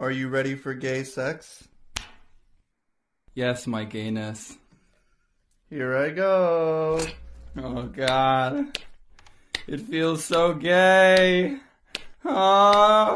Are you ready for gay sex? Yes, my gayness. Here I go. Oh god. It feels so gay. Ah.